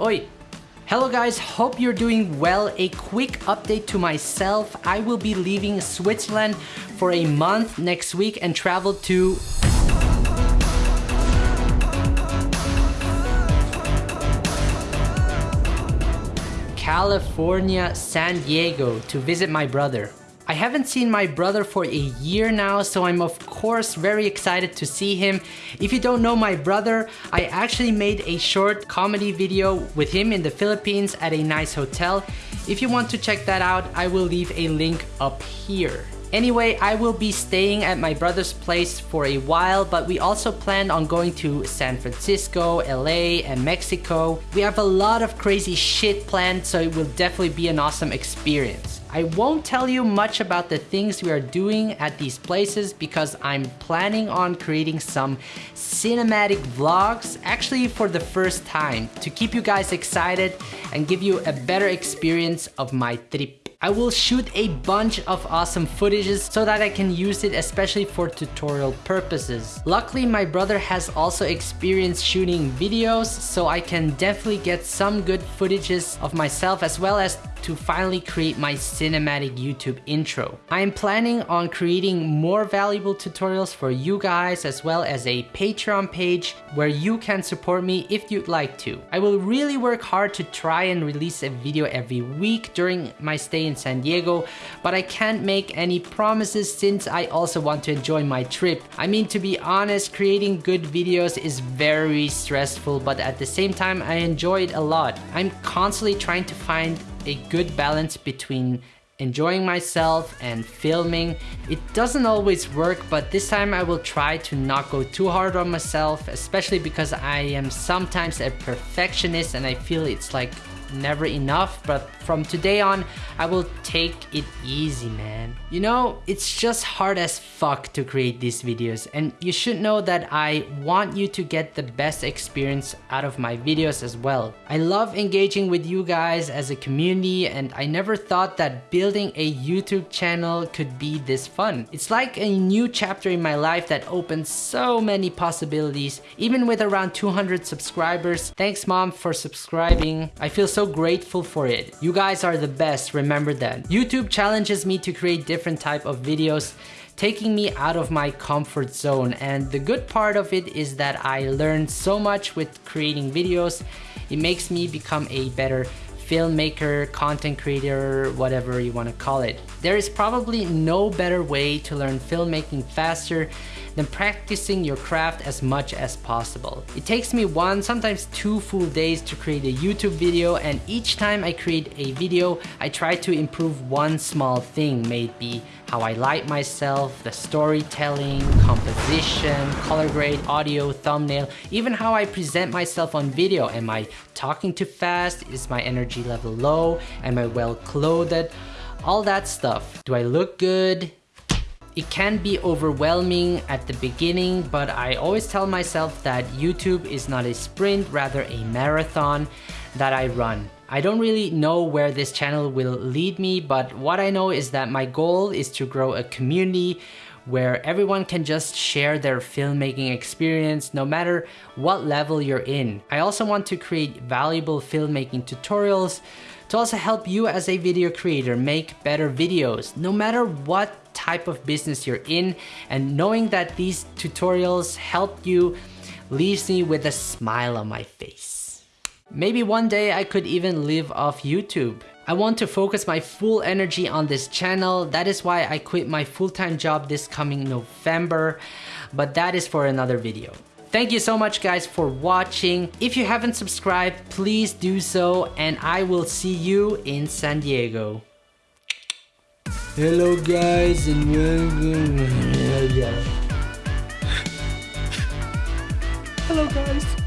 Oi! Hello guys, hope you're doing well. A quick update to myself. I will be leaving Switzerland for a month next week and travel to California, San Diego to visit my brother. I haven't seen my brother for a year now, so I'm of course very excited to see him. If you don't know my brother, I actually made a short comedy video with him in the Philippines at a nice hotel. If you want to check that out, I will leave a link up here. Anyway, I will be staying at my brother's place for a while, but we also plan on going to San Francisco, LA, and Mexico. We have a lot of crazy shit planned, so it will definitely be an awesome experience. I won't tell you much about the things we are doing at these places because I'm planning on creating some cinematic vlogs actually for the first time to keep you guys excited and give you a better experience of my trip. I will shoot a bunch of awesome footages so that I can use it especially for tutorial purposes. Luckily my brother has also experience shooting videos so I can definitely get some good footages of myself as well as to finally create my cinematic YouTube intro. I am planning on creating more valuable tutorials for you guys as well as a Patreon page where you can support me if you'd like to. I will really work hard to try and release a video every week during my stay in San Diego, but I can't make any promises since I also want to enjoy my trip. I mean, to be honest, creating good videos is very stressful, but at the same time, I enjoy it a lot. I'm constantly trying to find a good balance between enjoying myself and filming. It doesn't always work, but this time I will try to not go too hard on myself, especially because I am sometimes a perfectionist and I feel it's like never enough, but from today on, I will take it easy, man. You know, it's just hard as fuck to create these videos, and you should know that I want you to get the best experience out of my videos as well. I love engaging with you guys as a community, and I never thought that building a YouTube channel could be this fun. It's like a new chapter in my life that opens so many possibilities, even with around 200 subscribers. Thanks mom for subscribing. I feel grateful for it. You guys are the best, remember that. YouTube challenges me to create different type of videos taking me out of my comfort zone and the good part of it is that I learned so much with creating videos. It makes me become a better filmmaker, content creator, whatever you want to call it. There is probably no better way to learn filmmaking faster than practicing your craft as much as possible. It takes me one, sometimes two full days to create a YouTube video and each time I create a video, I try to improve one small thing, maybe how I light myself, the storytelling, composition, color grade, audio, thumbnail, even how I present myself on video. Am I talking too fast? Is my energy level low? Am I well clothed? All that stuff. Do I look good? It can be overwhelming at the beginning, but I always tell myself that YouTube is not a sprint, rather a marathon that I run. I don't really know where this channel will lead me, but what I know is that my goal is to grow a community where everyone can just share their filmmaking experience no matter what level you're in. I also want to create valuable filmmaking tutorials to also help you as a video creator make better videos no matter what type of business you're in and knowing that these tutorials help you leaves me with a smile on my face. Maybe one day I could even live off YouTube. I want to focus my full energy on this channel. That is why I quit my full-time job this coming November, but that is for another video. Thank you so much guys for watching. If you haven't subscribed, please do so and I will see you in San Diego. Hello guys and welcome. Hello guys.